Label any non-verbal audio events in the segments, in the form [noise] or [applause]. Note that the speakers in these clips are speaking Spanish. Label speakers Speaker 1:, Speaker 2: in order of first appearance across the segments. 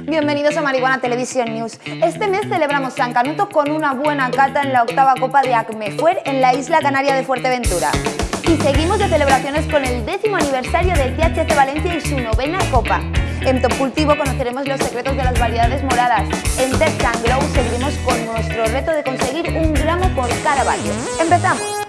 Speaker 1: Bienvenidos a Marihuana Televisión News. Este mes celebramos San Canuto con una buena cata en la octava Copa de Acmefuer en la isla canaria de Fuerteventura. Y seguimos de celebraciones con el décimo aniversario del THC Valencia y su novena Copa. En Top Cultivo conoceremos los secretos de las variedades moradas. En Tech Glow seguiremos con nuestro reto de conseguir un gramo por cada barrio. ¡Empezamos!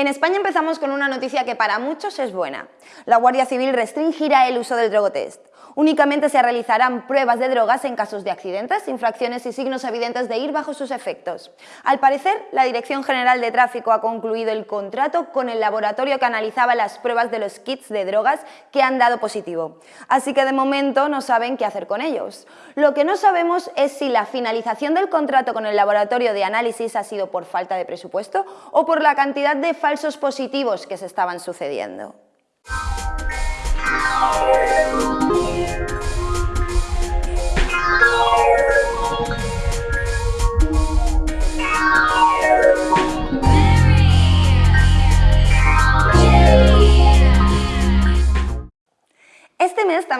Speaker 1: En España empezamos con una noticia que para muchos es buena. La Guardia Civil restringirá el uso del drogotest. Únicamente se realizarán pruebas de drogas en casos de accidentes, infracciones y signos evidentes de ir bajo sus efectos. Al parecer, la Dirección General de Tráfico ha concluido el contrato con el laboratorio que analizaba las pruebas de los kits de drogas que han dado positivo. Así que de momento no saben qué hacer con ellos. Lo que no sabemos es si la finalización del contrato con el laboratorio de análisis ha sido por falta de presupuesto o por la cantidad de falsos positivos que se estaban sucediendo. Este mes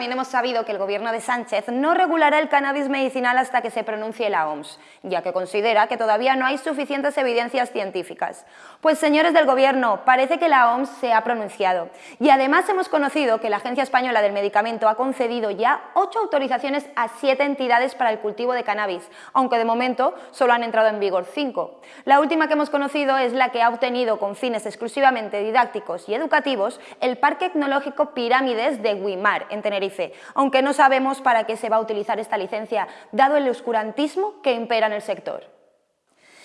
Speaker 1: también hemos sabido que el gobierno de Sánchez no regulará el cannabis medicinal hasta que se pronuncie la OMS, ya que considera que todavía no hay suficientes evidencias científicas. Pues señores del gobierno, parece que la OMS se ha pronunciado y además hemos conocido que la Agencia Española del Medicamento ha concedido ya ocho autorizaciones a siete entidades para el cultivo de cannabis, aunque de momento solo han entrado en vigor cinco. La última que hemos conocido es la que ha obtenido con fines exclusivamente didácticos y educativos el Parque Tecnológico Pirámides de Guimar en Tenerife, aunque no sabemos para qué se va a utilizar esta licencia, dado el oscurantismo que impera en el sector.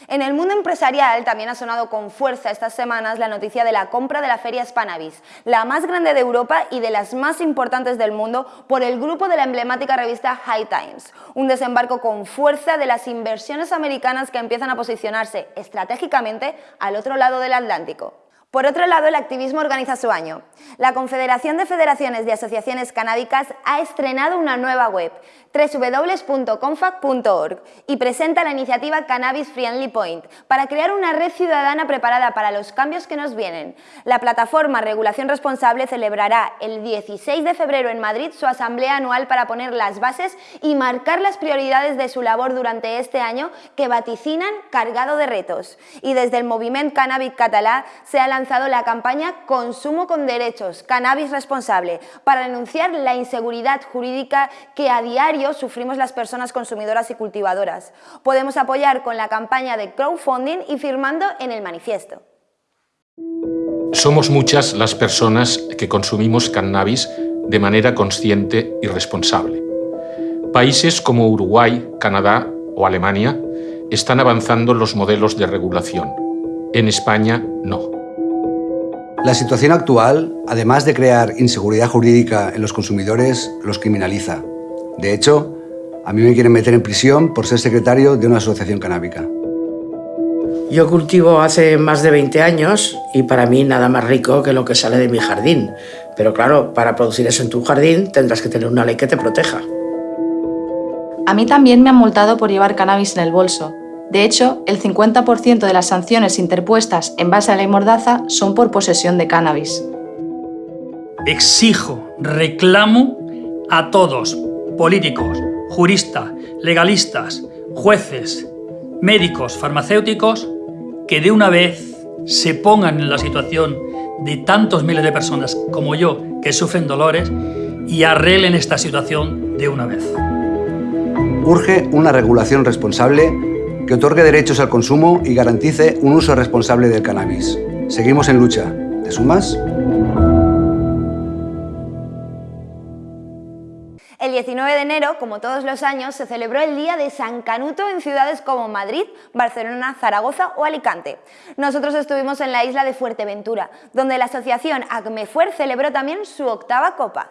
Speaker 1: En el mundo empresarial también ha sonado con fuerza estas semanas la noticia de la compra de la Feria Spanavis, la más grande de Europa y de las más importantes del mundo por el grupo de la emblemática revista High Times. Un desembarco con fuerza de las inversiones americanas que empiezan a posicionarse estratégicamente al otro lado del Atlántico. Por otro lado, el activismo organiza su año. La Confederación de Federaciones de Asociaciones Canábicas ha estrenado una nueva web, www.confac.org, y presenta la iniciativa Cannabis Friendly Point para crear una red ciudadana preparada para los cambios que nos vienen. La plataforma Regulación Responsable celebrará el 16 de febrero en Madrid su asamblea anual para poner las bases y marcar las prioridades de su labor durante este año que vaticinan cargado de retos. Y desde el movimiento Cannabis Catalá se ha lanzado la campaña Consumo con Derechos, Cannabis Responsable, para denunciar la inseguridad jurídica que a diario sufrimos las personas consumidoras y cultivadoras. Podemos apoyar con la campaña de crowdfunding y firmando en el manifiesto.
Speaker 2: Somos muchas las personas que consumimos cannabis de manera consciente y responsable. Países como Uruguay, Canadá o Alemania están avanzando los modelos de regulación. En España, no.
Speaker 3: La situación actual, además de crear inseguridad jurídica en los consumidores, los criminaliza. De hecho, a mí me quieren meter en prisión por ser secretario de una asociación canábica.
Speaker 4: Yo cultivo hace más de 20 años y para mí nada más rico que lo que sale de mi jardín. Pero claro, para producir eso en tu jardín tendrás que tener una ley que te proteja.
Speaker 5: A mí también me han multado por llevar cannabis en el bolso, de hecho, el 50% de las sanciones interpuestas en base a la ley Mordaza son por posesión de cannabis.
Speaker 6: Exijo, reclamo a todos, políticos, juristas, legalistas, jueces, médicos, farmacéuticos, que de una vez se pongan en la situación de tantos miles de personas como yo que sufren dolores y arreglen esta situación de una vez.
Speaker 3: Urge una regulación responsable que otorgue derechos al consumo y garantice un uso responsable del cannabis. Seguimos en lucha. ¿Te sumas?
Speaker 1: El 19 de enero, como todos los años, se celebró el Día de San Canuto en ciudades como Madrid, Barcelona, Zaragoza o Alicante. Nosotros estuvimos en la isla de Fuerteventura, donde la asociación Acmefuer celebró también su octava copa.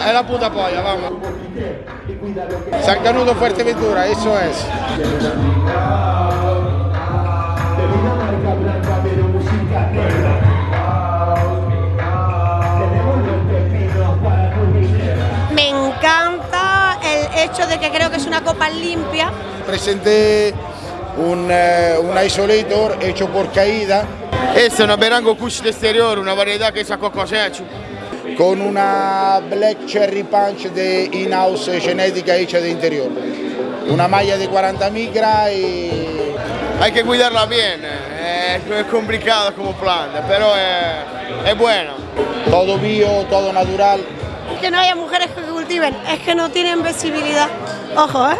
Speaker 7: Es
Speaker 8: la puta polla, vamos. San Canudo Fuerteventura, eso es.
Speaker 9: Me encanta el hecho de que creo que es una copa limpia.
Speaker 8: Presenté un, eh, un isolator hecho por caída.
Speaker 10: È una Berango Kush d'esteriore, una varietà che sa cocosecho.
Speaker 8: Con una Black Cherry Punch de in-house genética hecha de interior. Una malla de 40 micra y...
Speaker 10: Hay que cuidarla bien, eh, es complicado como planta, pero es, es bueno.
Speaker 8: Todo bio, todo natural.
Speaker 9: Que no haya mujeres que cultiven, es que no tienen visibilidad. Ojo, ¿eh?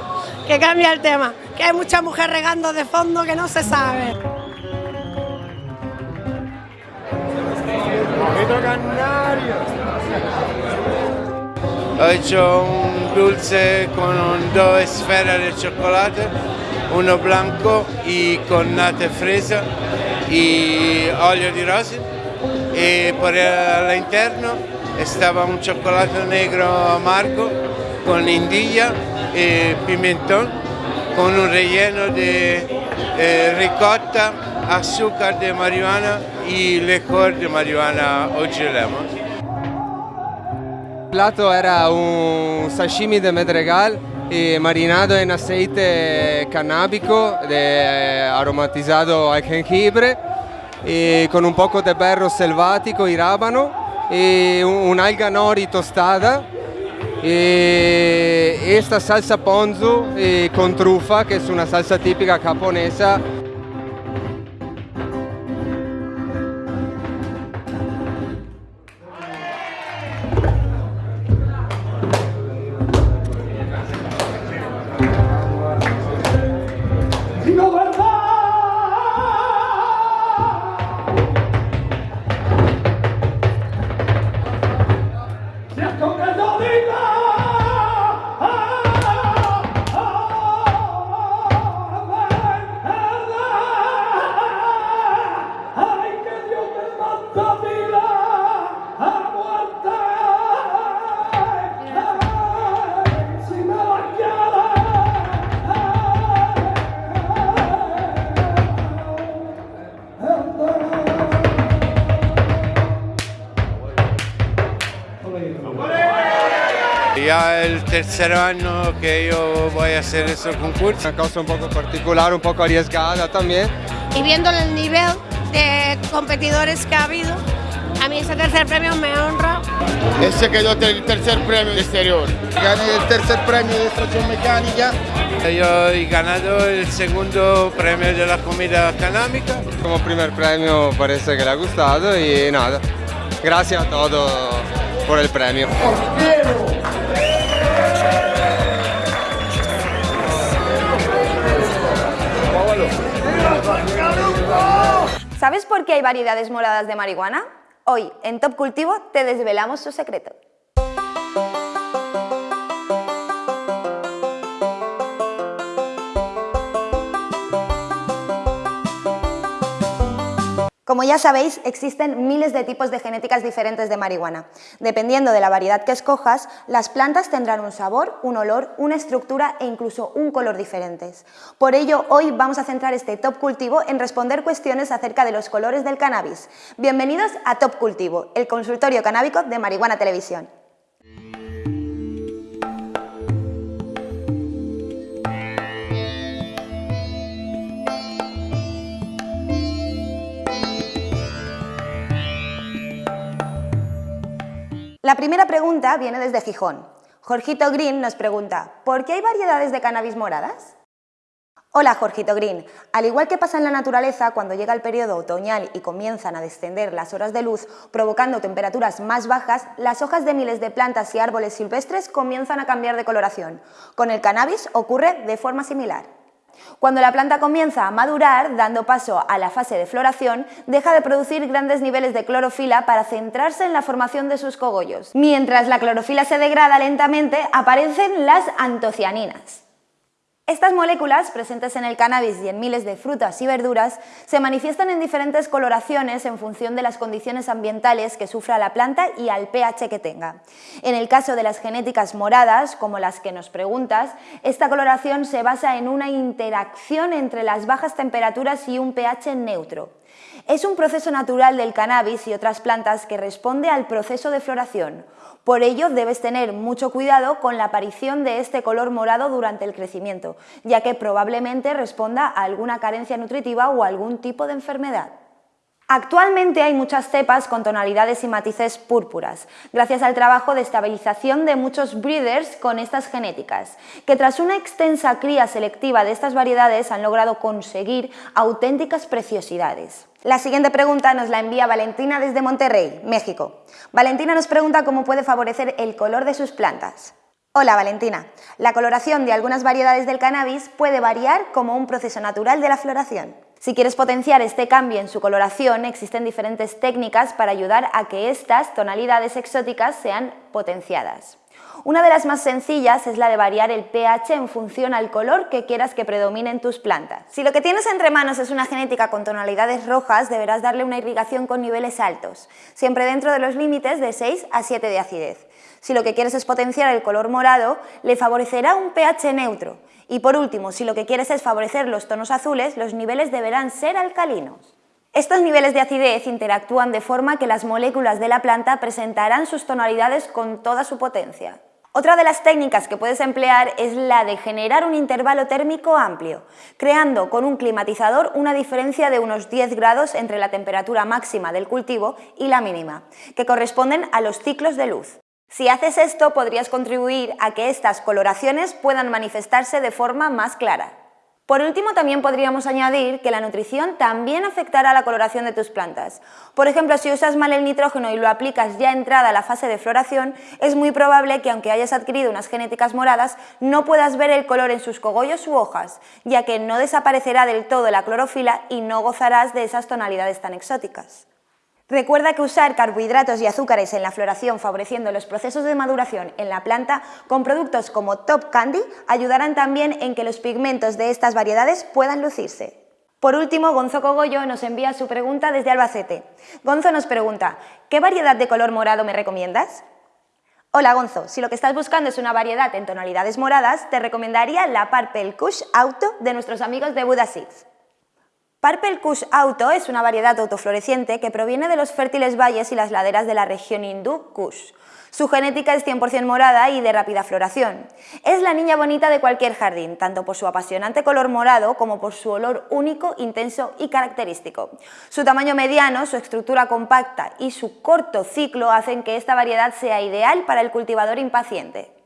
Speaker 9: Que cambia el tema. Que hay mucha mujer regando de fondo que no se sabe.
Speaker 7: Ho hecho un dulce con un- dos esferas de chocolate, uno blanco y con nata fresa y olio di rosy. Y por el interno estaba un chocolate negro amargo con indilla y pimentón, con un relleno de eh, ricotta, azúcar de marihuana y licor de marihuana o lemon.
Speaker 11: Plato era un sashimi de medregal y marinado en aceite canábico de- aromatizado al jengibre y con un poco de berro selvático y rábano un'alga nori tostada. Y esta salsa ponzu eh, con trufa que es una salsa típica japonesa
Speaker 7: Ya el tercer año que yo voy a hacer ese concurso.
Speaker 11: una cosa un poco particular, un poco arriesgada también.
Speaker 9: Y viendo el nivel de competidores que ha habido, a mí ese tercer premio me honra.
Speaker 10: Ese quedó el tercer premio de exterior.
Speaker 8: Gané el tercer premio de extracción mecánica.
Speaker 7: Yo he ganado el segundo premio de la comida canábica.
Speaker 11: Como primer premio parece que le ha gustado y nada, gracias a todos por el premio.
Speaker 1: ¿Sabes por qué hay variedades moradas de marihuana? Hoy, en Top Cultivo, te desvelamos su secreto. Como ya sabéis, existen miles de tipos de genéticas diferentes de marihuana. Dependiendo de la variedad que escojas, las plantas tendrán un sabor, un olor, una estructura e incluso un color diferentes. Por ello, hoy vamos a centrar este Top Cultivo en responder cuestiones acerca de los colores del cannabis. Bienvenidos a Top Cultivo, el consultorio canábico de Marihuana Televisión. La primera pregunta viene desde Gijón. Jorgito Green nos pregunta, ¿por qué hay variedades de cannabis moradas? Hola Jorgito Green, al igual que pasa en la naturaleza cuando llega el periodo otoñal y comienzan a descender las horas de luz, provocando temperaturas más bajas, las hojas de miles de plantas y árboles silvestres comienzan a cambiar de coloración. Con el cannabis ocurre de forma similar. Cuando la planta comienza a madurar, dando paso a la fase de floración, deja de producir grandes niveles de clorofila para centrarse en la formación de sus cogollos. Mientras la clorofila se degrada lentamente, aparecen las antocianinas. Estas moléculas, presentes en el cannabis y en miles de frutas y verduras, se manifiestan en diferentes coloraciones en función de las condiciones ambientales que sufra la planta y al pH que tenga. En el caso de las genéticas moradas, como las que nos preguntas, esta coloración se basa en una interacción entre las bajas temperaturas y un pH neutro. Es un proceso natural del cannabis y otras plantas que responde al proceso de floración. Por ello, debes tener mucho cuidado con la aparición de este color morado durante el crecimiento, ya que probablemente responda a alguna carencia nutritiva o algún tipo de enfermedad. Actualmente hay muchas cepas con tonalidades y matices púrpuras, gracias al trabajo de estabilización de muchos breeders con estas genéticas, que tras una extensa cría selectiva de estas variedades han logrado conseguir auténticas preciosidades. La siguiente pregunta nos la envía Valentina desde Monterrey, México. Valentina nos pregunta cómo puede favorecer el color de sus plantas. Hola Valentina, la coloración de algunas variedades del cannabis puede variar como un proceso natural de la floración. Si quieres potenciar este cambio en su coloración, existen diferentes técnicas para ayudar a que estas tonalidades exóticas sean potenciadas. Una de las más sencillas es la de variar el pH en función al color que quieras que predomine en tus plantas. Si lo que tienes entre manos es una genética con tonalidades rojas, deberás darle una irrigación con niveles altos, siempre dentro de los límites de 6 a 7 de acidez. Si lo que quieres es potenciar el color morado, le favorecerá un pH neutro. Y por último, si lo que quieres es favorecer los tonos azules, los niveles deberán ser alcalinos. Estos niveles de acidez interactúan de forma que las moléculas de la planta presentarán sus tonalidades con toda su potencia. Otra de las técnicas que puedes emplear es la de generar un intervalo térmico amplio, creando con un climatizador una diferencia de unos 10 grados entre la temperatura máxima del cultivo y la mínima, que corresponden a los ciclos de luz. Si haces esto, podrías contribuir a que estas coloraciones puedan manifestarse de forma más clara. Por último, también podríamos añadir que la nutrición también afectará la coloración de tus plantas. Por ejemplo, si usas mal el nitrógeno y lo aplicas ya entrada la fase de floración, es muy probable que aunque hayas adquirido unas genéticas moradas, no puedas ver el color en sus cogollos u hojas, ya que no desaparecerá del todo la clorofila y no gozarás de esas tonalidades tan exóticas. Recuerda que usar carbohidratos y azúcares en la floración favoreciendo los procesos de maduración en la planta con productos como Top Candy ayudarán también en que los pigmentos de estas variedades puedan lucirse. Por último, Gonzo Cogollo nos envía su pregunta desde Albacete. Gonzo nos pregunta, ¿qué variedad de color morado me recomiendas? Hola Gonzo, si lo que estás buscando es una variedad en tonalidades moradas, te recomendaría la Purple Kush Auto de nuestros amigos de Buda. Purple Kush Auto es una variedad autofloreciente que proviene de los fértiles valles y las laderas de la región hindú Kush. Su genética es 100% morada y de rápida floración. Es la niña bonita de cualquier jardín, tanto por su apasionante color morado como por su olor único, intenso y característico. Su tamaño mediano, su estructura compacta y su corto ciclo hacen que esta variedad sea ideal para el cultivador impaciente.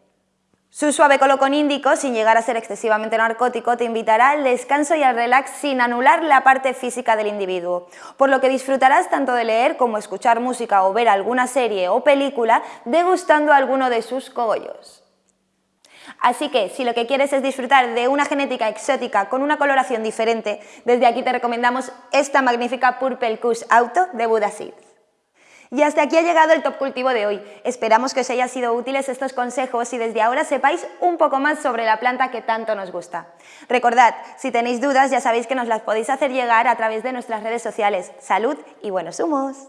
Speaker 1: Su suave colocón índico, sin llegar a ser excesivamente narcótico, te invitará al descanso y al relax sin anular la parte física del individuo, por lo que disfrutarás tanto de leer como escuchar música o ver alguna serie o película degustando alguno de sus cogollos. Así que, si lo que quieres es disfrutar de una genética exótica con una coloración diferente, desde aquí te recomendamos esta magnífica Purple Kush Auto de Buda Seeds. Y hasta aquí ha llegado el Top Cultivo de hoy. Esperamos que os hayan sido útiles estos consejos y desde ahora sepáis un poco más sobre la planta que tanto nos gusta. Recordad, si tenéis dudas ya sabéis que nos las podéis hacer llegar a través de nuestras redes sociales. Salud y buenos humos.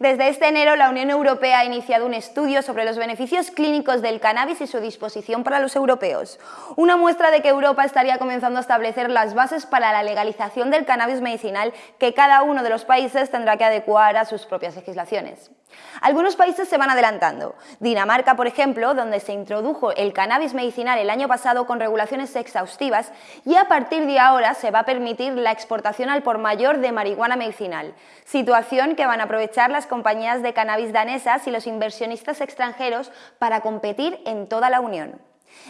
Speaker 1: Desde este enero, la Unión Europea ha iniciado un estudio sobre los beneficios clínicos del cannabis y su disposición para los europeos. Una muestra de que Europa estaría comenzando a establecer las bases para la legalización del cannabis medicinal que cada uno de los países tendrá que adecuar a sus propias legislaciones. Algunos países se van adelantando. Dinamarca, por ejemplo, donde se introdujo el cannabis medicinal el año pasado con regulaciones exhaustivas y a partir de ahora se va a permitir la exportación al por mayor de marihuana medicinal, situación que van a aprovechar compañías de cannabis danesas y los inversionistas extranjeros para competir en toda la Unión.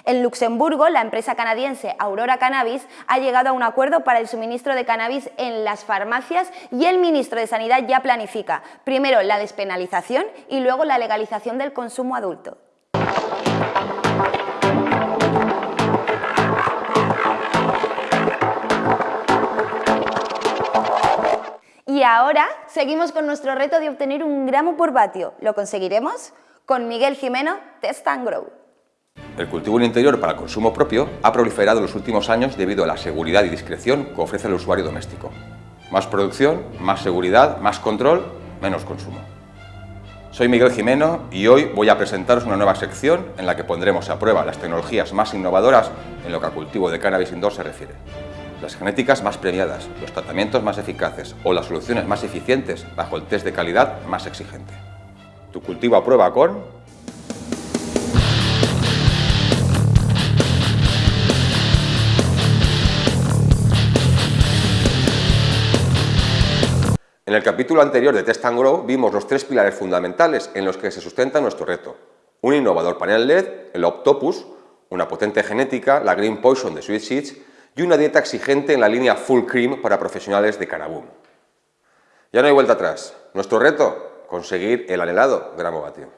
Speaker 1: En Luxemburgo, la empresa canadiense Aurora Cannabis ha llegado a un acuerdo para el suministro de cannabis en las farmacias y el ministro de Sanidad ya planifica primero la despenalización y luego la legalización del consumo adulto. Ahora seguimos con nuestro reto de obtener un gramo por vatio. ¿Lo conseguiremos? Con Miguel Jimeno, Test and Grow.
Speaker 12: El cultivo en interior para consumo propio ha proliferado en los últimos años debido a la seguridad y discreción que ofrece el usuario doméstico. Más producción, más seguridad, más control, menos consumo. Soy Miguel Jimeno y hoy voy a presentaros una nueva sección en la que pondremos a prueba las tecnologías más innovadoras en lo que al cultivo de cannabis indoor se refiere. Las genéticas más premiadas, los tratamientos más eficaces o las soluciones más eficientes bajo el test de calidad más exigente. Tu cultivo a prueba con En el capítulo anterior de Test and Grow vimos los tres pilares fundamentales en los que se sustenta nuestro reto. Un innovador panel LED, el Optopus, una potente genética, la Green Poison de Sweet Seeds y una dieta exigente en la línea Full Cream para profesionales de Canaboom. Ya no hay vuelta atrás. Nuestro reto, conseguir el anhelado gramo vatio.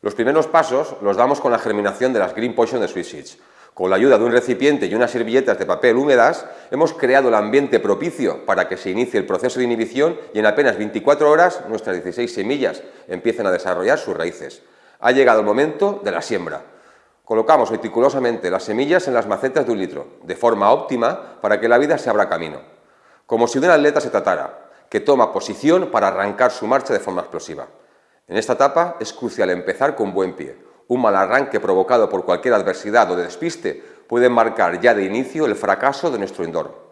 Speaker 12: Los primeros pasos los damos con la germinación de las Green Poison de Sweet Seeds, con la ayuda de un recipiente y unas servilletas de papel húmedas, hemos creado el ambiente propicio para que se inicie el proceso de inhibición y en apenas 24 horas nuestras 16 semillas empiecen a desarrollar sus raíces. Ha llegado el momento de la siembra. Colocamos meticulosamente las semillas en las macetas de un litro, de forma óptima para que la vida se abra camino. Como si de un atleta se tratara, que toma posición para arrancar su marcha de forma explosiva. En esta etapa es crucial empezar con buen pie, un mal arranque provocado por cualquier adversidad o despiste puede marcar ya de inicio el fracaso de nuestro indoor.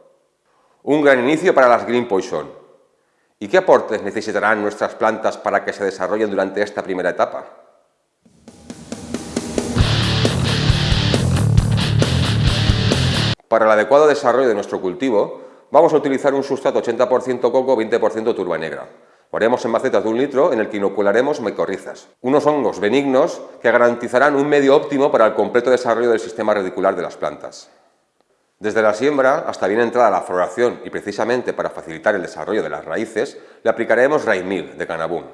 Speaker 12: Un gran inicio para las Green Poison. ¿Y qué aportes necesitarán nuestras plantas para que se desarrollen durante esta primera etapa? Para el adecuado desarrollo de nuestro cultivo, vamos a utilizar un sustrato 80% coco, 20% turba negra. Lo haremos en macetas de un litro en el que inocularemos micorrizas, unos hongos benignos que garantizarán un medio óptimo para el completo desarrollo del sistema radicular de las plantas. Desde la siembra hasta bien entrada la floración y precisamente para facilitar el desarrollo de las raíces, le aplicaremos Raimil de Canaboom.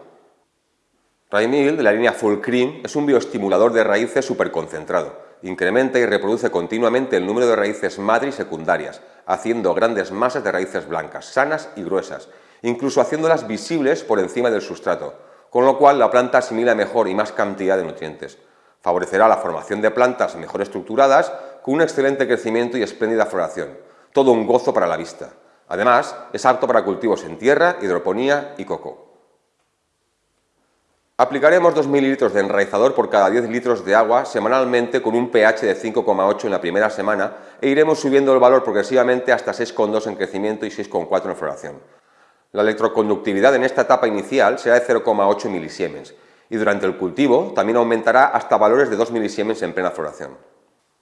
Speaker 12: Raimil, de la línea Full Cream, es un bioestimulador de raíces superconcentrado. Incrementa y reproduce continuamente el número de raíces madre y secundarias, haciendo grandes masas de raíces blancas, sanas y gruesas, incluso haciéndolas visibles por encima del sustrato, con lo cual la planta asimila mejor y más cantidad de nutrientes. Favorecerá la formación de plantas mejor estructuradas, con un excelente crecimiento y espléndida floración. Todo un gozo para la vista. Además, es apto para cultivos en tierra, hidroponía y coco. Aplicaremos 2 mililitros de enraizador por cada 10 litros de agua semanalmente con un pH de 5,8 en la primera semana e iremos subiendo el valor progresivamente hasta 6,2 en crecimiento y 6,4 en floración. La electroconductividad en esta etapa inicial será de 0,8 milisiemens y durante el cultivo también aumentará hasta valores de 2 milisiemens en plena floración.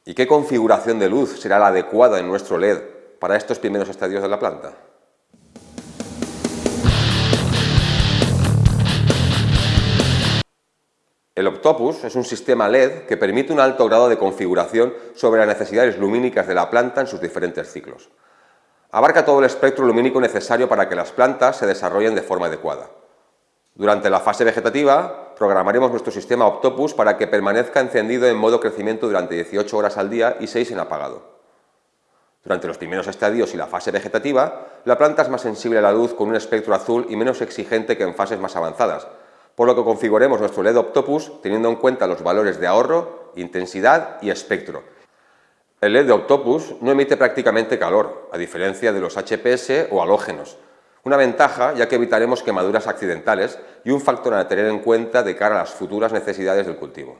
Speaker 12: ¿Y qué configuración de luz será la adecuada en nuestro LED para estos primeros estadios de la planta? El Octopus es un sistema LED que permite un alto grado de configuración sobre las necesidades lumínicas de la planta en sus diferentes ciclos. Abarca todo el espectro lumínico necesario para que las plantas se desarrollen de forma adecuada. Durante la fase vegetativa, programaremos nuestro sistema Optopus para que permanezca encendido en modo crecimiento durante 18 horas al día y 6 en apagado. Durante los primeros estadios y la fase vegetativa, la planta es más sensible a la luz con un espectro azul y menos exigente que en fases más avanzadas, por lo que configuremos nuestro LED Optopus teniendo en cuenta los valores de ahorro, intensidad y espectro, el LED de Octopus no emite prácticamente calor, a diferencia de los HPS o halógenos. Una ventaja ya que evitaremos quemaduras accidentales y un factor a tener en cuenta de cara a las futuras necesidades del cultivo.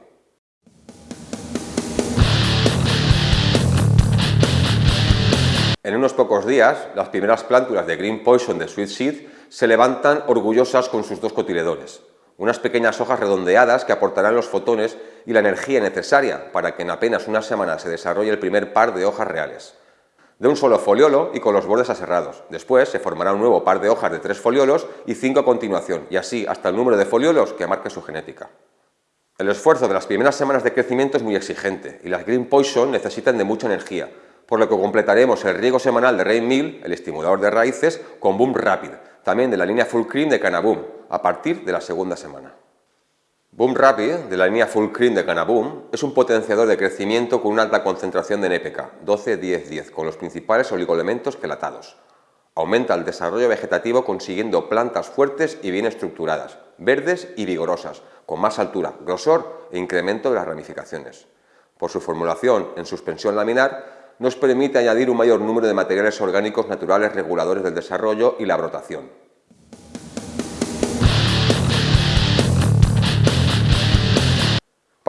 Speaker 12: En unos pocos días, las primeras plántulas de Green Poison de Sweet Seed se levantan orgullosas con sus dos cotiledores unas pequeñas hojas redondeadas que aportarán los fotones y la energía necesaria para que en apenas una semana se desarrolle el primer par de hojas reales. De un solo foliolo y con los bordes aserrados. Después se formará un nuevo par de hojas de tres foliolos y cinco a continuación, y así hasta el número de foliolos que marque su genética. El esfuerzo de las primeras semanas de crecimiento es muy exigente y las Green Poison necesitan de mucha energía, por lo que completaremos el riego semanal de Rain Mill, el estimulador de raíces, con Boom Rapid, también de la línea Full Cream de Canaboom, a partir de la segunda semana. Boom Rapid, de la línea Full Cream de Canaboom, es un potenciador de crecimiento con una alta concentración de NPK, 12-10-10, con los principales oligoelementos quelatados. Aumenta el desarrollo vegetativo consiguiendo plantas fuertes y bien estructuradas, verdes y vigorosas, con más altura, grosor e incremento de las ramificaciones. Por su formulación en suspensión laminar, nos permite añadir un mayor número de materiales orgánicos naturales reguladores del desarrollo y la brotación.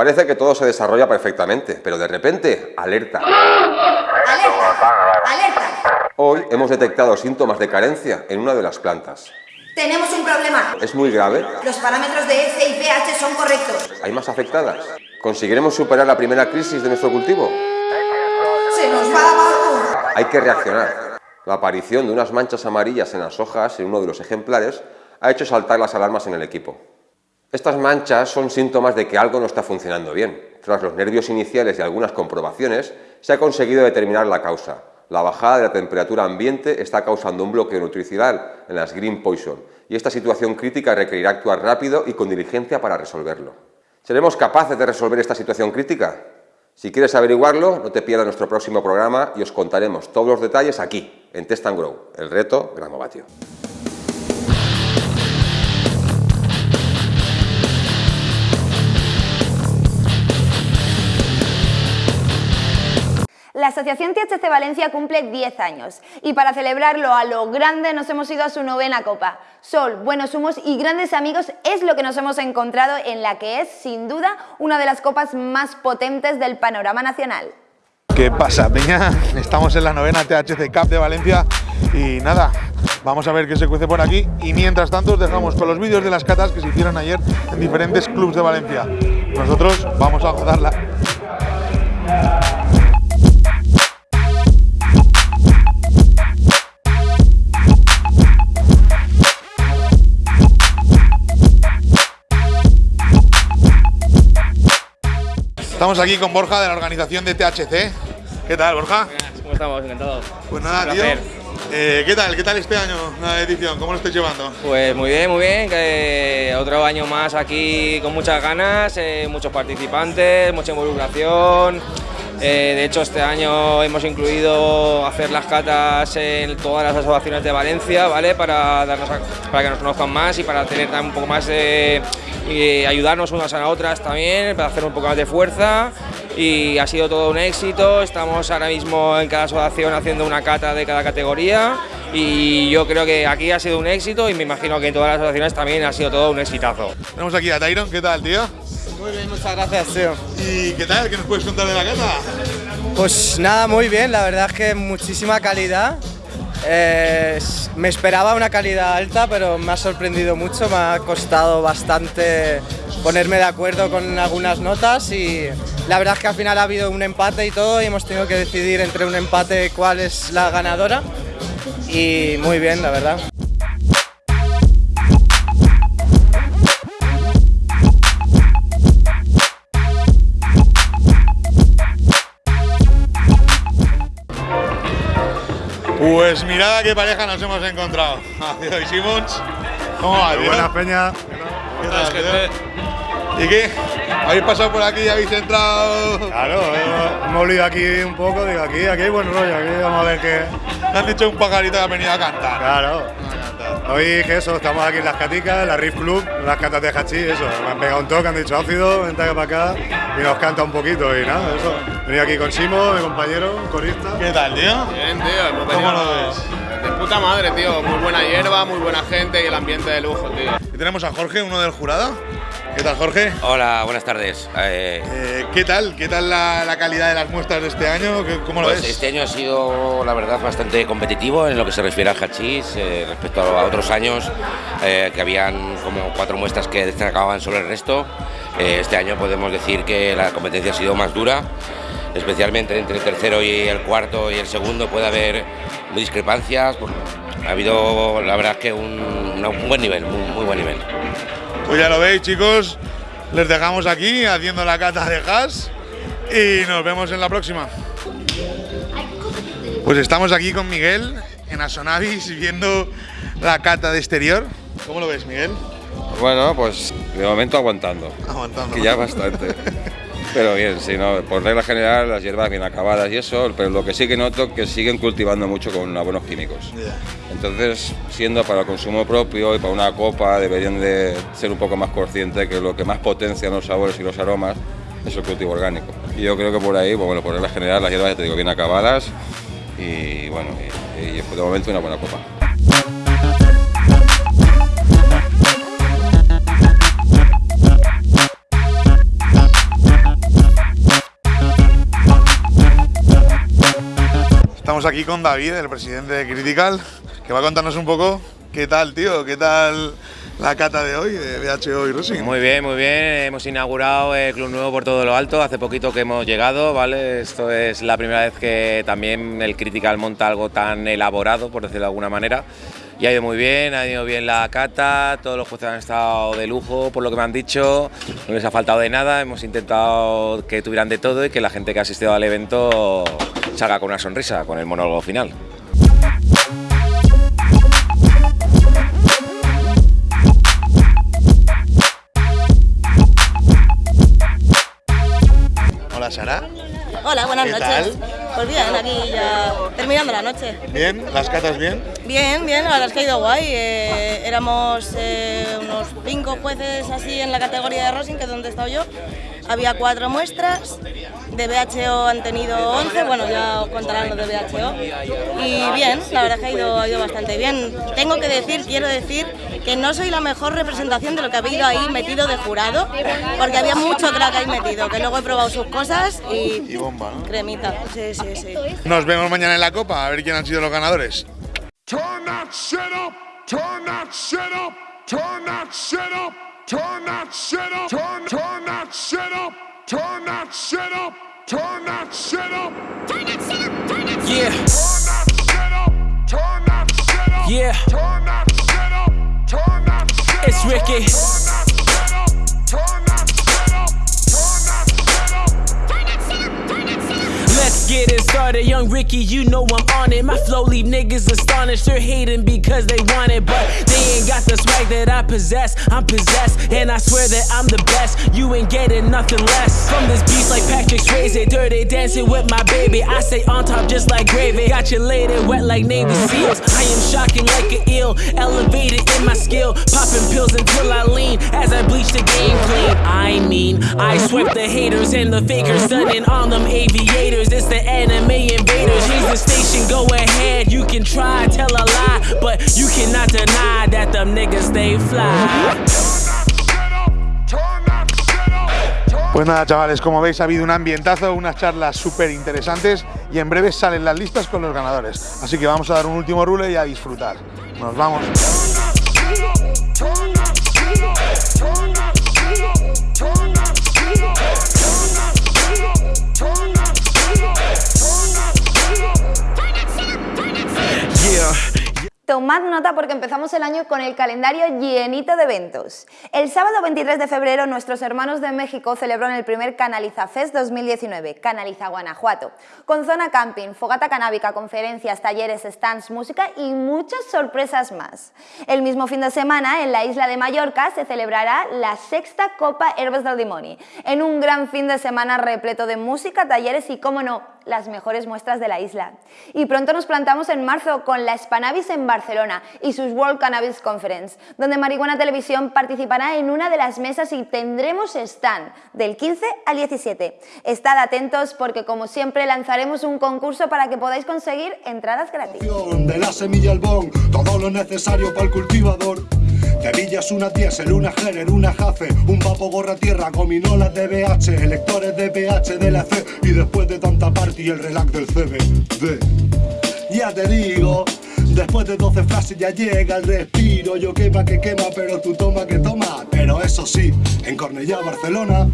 Speaker 12: Parece que todo se desarrolla perfectamente, pero de repente, alerta.
Speaker 1: ¡Alerta! ¡Alerta!
Speaker 12: Hoy hemos detectado síntomas de carencia en una de las plantas.
Speaker 1: Tenemos un problema.
Speaker 12: ¿Es muy grave?
Speaker 1: Los parámetros de F y pH son correctos.
Speaker 12: ¿Hay más afectadas? ¿Conseguiremos superar la primera crisis de nuestro cultivo?
Speaker 1: ¡Se nos va abajo!
Speaker 12: Hay que reaccionar. La aparición de unas manchas amarillas en las hojas en uno de los ejemplares ha hecho saltar las alarmas en el equipo. Estas manchas son síntomas de que algo no está funcionando bien. Tras los nervios iniciales y algunas comprobaciones, se ha conseguido determinar la causa. La bajada de la temperatura ambiente está causando un bloqueo nutricional en las green poison y esta situación crítica requerirá actuar rápido y con diligencia para resolverlo. ¿Seremos capaces de resolver esta situación crítica? Si quieres averiguarlo, no te pierdas nuestro próximo programa y os contaremos todos los detalles aquí, en Test and Grow, el reto Gramovatio.
Speaker 1: La Asociación THC Valencia cumple 10 años y para celebrarlo a lo grande nos hemos ido a su novena copa. Sol, buenos humos y grandes amigos es lo que nos hemos encontrado en la que es, sin duda, una de las copas más potentes del panorama nacional.
Speaker 13: ¿Qué pasa, Peña? Estamos en la novena THC Cup de Valencia y nada, vamos a ver qué se cuece por aquí y mientras tanto os dejamos con los vídeos de las catas que se hicieron ayer en diferentes clubs de Valencia. Nosotros vamos a gozarla. Estamos aquí con Borja de la organización de THC. ¿Qué tal, Borja?
Speaker 14: ¿Cómo estamos? Encantados.
Speaker 13: Pues nada, tío. Eh, ¿Qué tal? ¿Qué tal este año la edición? ¿Cómo lo estáis llevando?
Speaker 14: Pues muy bien, muy bien. que otro año más aquí con muchas ganas, eh, muchos participantes, mucha involucración. Eh, de hecho, este año hemos incluido hacer las catas en todas las asociaciones de Valencia, ¿vale? Para, darnos a- para que nos conozcan más y para tener un poco más de. y ayudarnos unas a otras también, para hacer un poco más de fuerza. Y ha sido todo un éxito. Estamos ahora mismo en cada asociación haciendo una cata de cada categoría. Y yo creo que aquí ha sido un éxito y me imagino que en todas las asociaciones también ha sido todo un exitazo.
Speaker 13: Tenemos aquí a Tyron. ¿Qué tal, tío?
Speaker 15: Muy bien, muchas gracias, tío.
Speaker 13: ¿Y qué tal? ¿Qué nos puedes contar de la cata?
Speaker 15: Pues nada, muy bien, la verdad es que muchísima calidad. Eh, me esperaba una calidad alta, pero me ha sorprendido mucho, me ha costado bastante ponerme de acuerdo con algunas notas y la verdad es que al final ha habido un empate y todo y hemos tenido que decidir entre un empate cuál es la ganadora y muy bien, la verdad.
Speaker 13: Pues mirad a qué pareja nos hemos encontrado. [laughs] Adiós, Simons. ¿Cómo va?
Speaker 16: Buenas, Peña.
Speaker 13: ¿Qué tal? ¿Y qué? ¿Habéis pasado por aquí y habéis entrado?
Speaker 16: Claro, hemos- hemos olido aquí un poco, digo, aquí, aquí hay buen rollo, aquí vamos a ver qué.
Speaker 13: Me han dicho un pajarito que ha venido a cantar.
Speaker 16: Claro. Hoy que eso, estamos aquí en las caticas, en la Riff Club, en las catas de hachís, eso. Me han pegado un toque, han dicho ácido, vente acá para acá y nos canta un poquito y nada, eso. Venido aquí con Simo, mi compañero, un corista.
Speaker 13: ¿Qué tal, tío?
Speaker 17: Bien, tío, hemos
Speaker 13: ¿Cómo lo ves?
Speaker 17: De puta madre, tío. Muy buena hierba, muy buena gente y el ambiente de lujo, tío.
Speaker 13: Y tenemos a Jorge, uno del jurado. ¿Qué tal, Jorge?
Speaker 18: Hola, buenas tardes. Eh,
Speaker 13: Eh, ¿Qué tal? ¿Qué tal la, la calidad de las muestras de este año? ¿Qué- ¿Cómo lo
Speaker 18: pues
Speaker 13: ves?
Speaker 18: este año ha sido, la verdad, bastante competitivo en lo que se refiere al hachís eh, respecto a otros años que habían como cuatro muestras que destacaban sobre el resto. Este año podemos decir que la competencia ha sido más dura, especialmente entre el tercero y el cuarto y el segundo puede haber discrepancias. Ha habido, la verdad, que un buen nivel, muy, muy buen nivel.
Speaker 13: Pues ya lo veis, chicos. Les dejamos aquí haciendo la cata de gas y nos vemos en la próxima. Pues estamos aquí con Miguel en Asonavis viendo la cata de exterior. ¿Cómo lo ves, Miguel?
Speaker 12: Bueno, pues de momento aguantando.
Speaker 13: Aguantando.
Speaker 12: Que ya bastante. [laughs] Pero bien, sí, ¿no? por regla general las hierbas bien acabadas y eso, pero lo que sí que noto que siguen cultivando mucho con buenos químicos. Entonces, siendo para el consumo propio y para una copa, deberían de ser un poco más conscientes que lo que más potencia los sabores y los aromas es el cultivo orgánico. Y yo creo que por ahí, bueno, por regla general las hierbas, ya te digo, bien acabadas y bueno, y, y de momento una buena copa.
Speaker 13: Estamos aquí con David, el presidente de Critical, que va a contarnos un poco qué tal, tío, qué tal la cata de hoy de BHO y Rosing.
Speaker 14: Muy bien, muy bien. Hemos inaugurado el Club Nuevo por todo lo alto. Hace poquito que hemos llegado, ¿vale? Esto es la primera vez que también el Critical monta algo tan elaborado, por decirlo de alguna manera. Y ha ido muy bien, ha ido bien la cata, todos los jueces han estado de lujo, por lo que me han dicho, no les ha faltado de nada, hemos intentado que tuvieran de todo y que la gente que ha asistido al evento salga con una sonrisa, con el monólogo final.
Speaker 13: Hola Sara.
Speaker 19: Hola, buenas
Speaker 13: ¿Qué
Speaker 19: noches.
Speaker 13: tal?
Speaker 19: Pues bien, aquí ya terminando la noche.
Speaker 13: ¿Bien? ¿Las catas bien?
Speaker 19: Bien, bien, la verdad es que ha ido guay. Eh, éramos eh, unos cinco jueces así en la categoría de Rosing, que es donde he estado yo. Había cuatro muestras, de BHO han tenido 11, bueno, ya os contarán los de BHO. Y bien, la verdad es que ha ido, ha ido bastante bien. Tengo que decir, quiero decir, que no soy la mejor representación de lo que ha habido ahí metido de jurado, porque había mucho crack ahí metido, que luego he probado sus cosas y...
Speaker 13: Y bomba, ¿no?
Speaker 19: Cremita, sí, sí, sí.
Speaker 13: Nos vemos mañana en la copa, a ver quién han sido los ganadores.
Speaker 20: Turn that shit up, turn that shit up, turn that shit up, turn that shit up, turn, turn that shit up, turn that shit up, turn that shit up, turn that shit up, turn that shit
Speaker 21: Yeah.
Speaker 20: Turn that shit up, turn that shit up,
Speaker 21: Yeah.
Speaker 20: turn that shit up, turn that shit up, It's Ricky. turn
Speaker 21: started, young Ricky. You know I'm on it. My flow leave niggas astonished. They're hating because they want it, but they ain't got the swag that I possess. I'm possessed, and I swear that I'm the best. You ain't getting nothing less from this beast like Patrick Swayze. Dirty dancing with my baby. I stay on top just like gravy. Got you laid and wet like Navy SEALs. I am shocking like an eel, elevated in my skill. Popping pills until I lean as I bleach the game clean. I mean, I swept the haters and the fakers, stunning on them aviators. It's the
Speaker 13: Pues nada, chavales, como veis ha habido un ambientazo, unas charlas súper interesantes y en breve salen las listas con los ganadores. Así que vamos a dar un último rule y a disfrutar. Nos vamos.
Speaker 1: Tomad nota porque empezamos el año con el calendario llenito de eventos. El sábado 23 de febrero nuestros hermanos de México celebraron el primer Canaliza Fest 2019, Canaliza Guanajuato, con zona camping, fogata canábica, conferencias, talleres, stands, música y muchas sorpresas más. El mismo fin de semana en la isla de Mallorca se celebrará la sexta Copa Herbes del Dimoni, en un gran fin de semana repleto de música, talleres y, cómo no, las mejores muestras de la isla. Y pronto nos plantamos en marzo con la Spanabis en Barcelona y sus World Cannabis Conference, donde Marihuana Televisión participará en una de las mesas y tendremos stand del 15 al 17. Estad atentos porque como siempre lanzaremos un concurso para que podáis conseguir entradas gratis.
Speaker 22: Terillas, una diésel, una Herer, una Jace, un vapo gorra tierra, gominolas de BH, electores de BH de la C y después de tanta party el relax del CBD. Ya te digo, después de 12 frases ya llega el respiro, yo quema que quema, pero tú toma que toma. Pero eso sí, en Cornellá, Barcelona,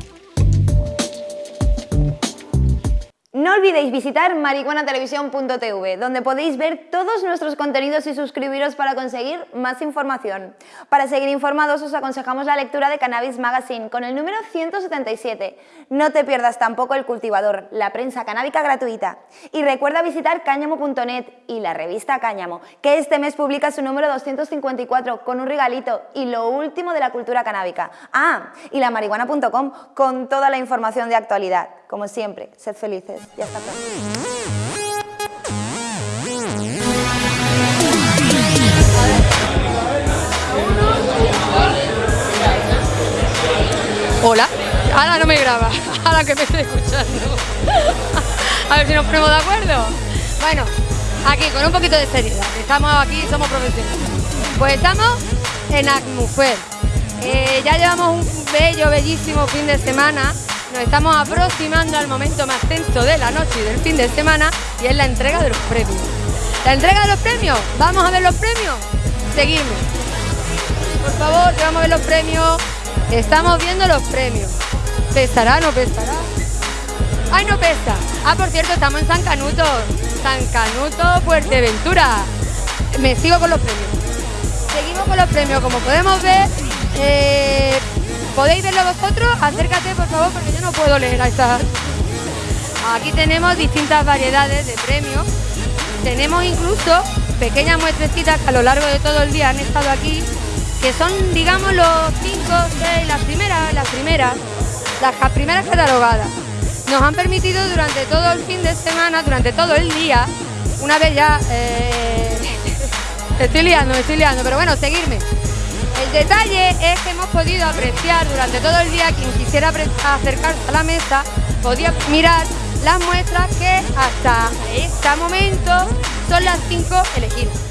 Speaker 1: No olvidéis visitar marihuanatelevisión.tv, donde podéis ver todos nuestros contenidos y suscribiros para conseguir más información. Para seguir informados os aconsejamos la lectura de Cannabis Magazine con el número 177. No te pierdas tampoco El Cultivador, la prensa canábica gratuita. Y recuerda visitar cáñamo.net y la revista Cáñamo, que este mes publica su número 254 con un regalito y lo último de la cultura canábica. Ah, y la marihuana.com con toda la información de actualidad. Como siempre, sed felices y hasta pronto.
Speaker 23: Hola, ahora no me graba, [laughs] ahora que me estoy escuchando. [laughs] A ver si nos ponemos de acuerdo. Bueno, aquí con un poquito de seriedad, estamos aquí, somos profesionales. Pues estamos en Acmufer. Eh, ya llevamos un bello, bellísimo fin de semana. Nos estamos aproximando al momento más tenso de la noche y del fin de semana y es la entrega de los premios. La entrega de los premios, vamos a ver los premios. Seguidme. Por favor, vamos a ver los premios. Estamos viendo los premios. ¿Pesará no pesará? ¡Ay, no pesa! Ah, por cierto, estamos en San Canuto. San Canuto, Fuerteventura. Me sigo con los premios. Seguimos con los premios, como podemos ver. eh, ¿Podéis verlo vosotros? Acércate, por favor, porque yo no puedo leer a estas. Aquí tenemos distintas variedades de premios. Tenemos incluso pequeñas muestrecitas que a lo largo de todo el día han estado aquí, que son, digamos, los 5, 6, las primeras, las primeras, las primeras catalogadas. Nos han permitido durante todo el fin de semana, durante todo el día, una vez ya... eh, estoy liando, me estoy liando, pero bueno, seguirme. El detalle es que hemos podido apreciar durante todo el día, quien quisiera acercarse a la mesa, podía mirar las muestras que hasta este momento son las cinco elegidas.